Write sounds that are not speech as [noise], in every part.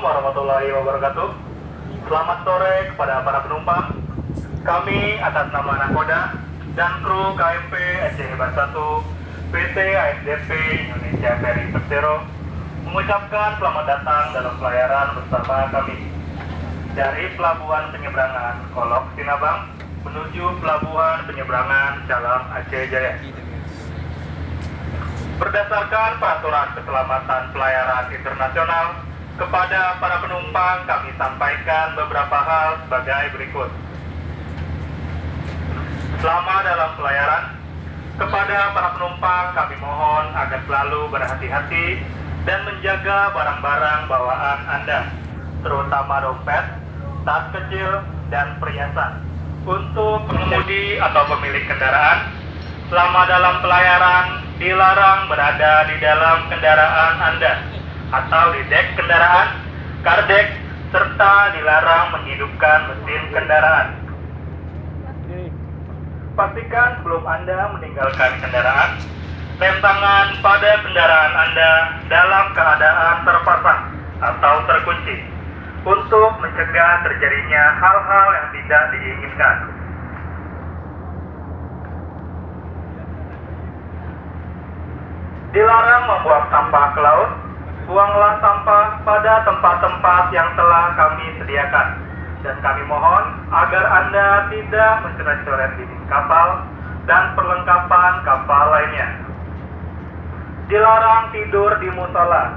warahmatullahi wabarakatuh. Selamat sore kepada para penumpang. Kami atas nama Nakoda dan kru KMP Aceh Hebat 1 PT ASDP Indonesia Ferry Persero mengucapkan selamat datang dalam pelayaran bersama kami dari Pelabuhan Penyeberangan Kolok Sinabang menuju Pelabuhan Penyeberangan Jalan Aceh Jaya. Berdasarkan peraturan keselamatan pelayaran internasional, kepada para penumpang kami sampaikan beberapa hal sebagai berikut. Selama dalam pelayaran, kepada para penumpang kami mohon agar selalu berhati-hati dan menjaga barang-barang bawaan Anda, terutama dompet, tas kecil, dan perhiasan. Untuk pengemudi atau pemilik kendaraan, selama dalam pelayaran dilarang berada di dalam kendaraan Anda atau di dek kendaraan, kardek, serta dilarang menghidupkan mesin kendaraan. Pastikan sebelum Anda meninggalkan kendaraan, rem tangan pada kendaraan Anda dalam keadaan terpasang atau terkunci untuk mencegah terjadinya hal-hal yang tidak diinginkan. Dilarang membuang sampah ke laut, buanglah sampah pada tempat-tempat yang telah kami sediakan. Dan kami mohon agar Anda tidak mencoret-coret dinding kapal dan perlengkapan kapal lainnya. Dilarang tidur di musola.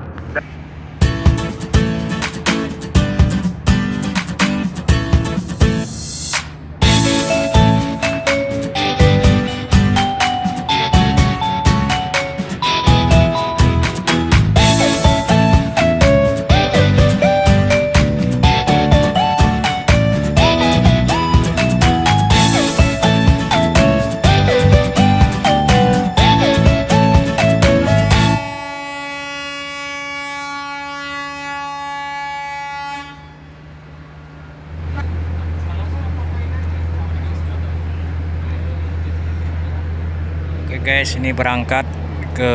Guys, ini berangkat ke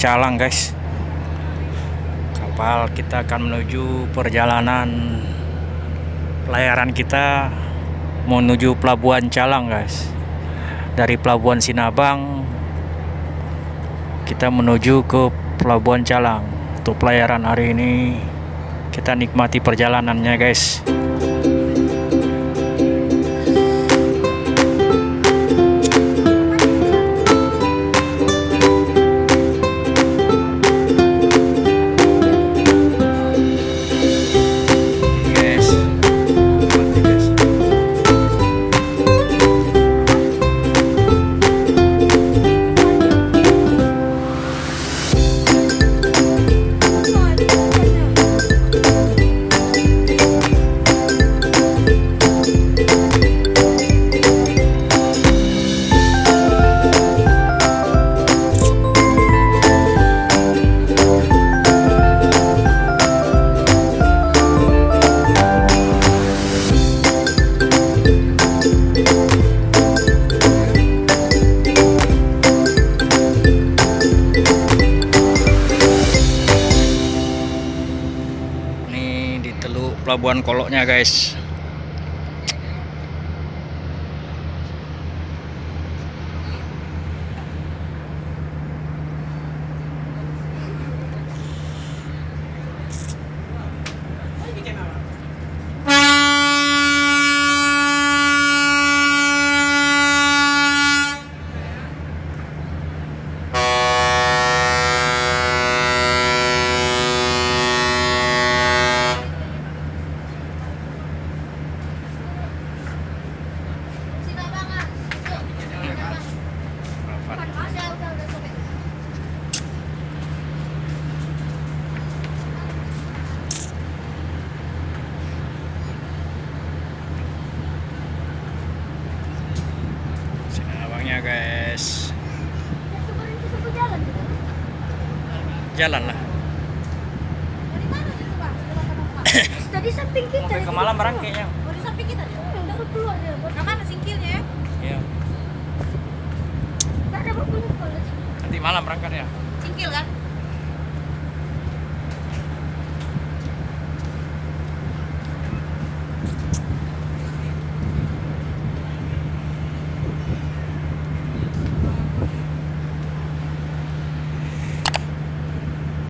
Calang guys. Kapal kita akan menuju perjalanan pelayaran kita menuju pelabuhan Calang guys. Dari pelabuhan Sinabang kita menuju ke pelabuhan Calang. Untuk pelayaran hari ini kita nikmati perjalanannya guys. Teluk Pelabuhan Koloknya guys. Guys. Jalan lah. Tadi [coughs] samping kita. Sampai ke malam barang kayaknya. Di samping kita. Baru keluar dia. Nah, mana singkilnya? Iya. Nanti malam berangkat ya. Singkil kan?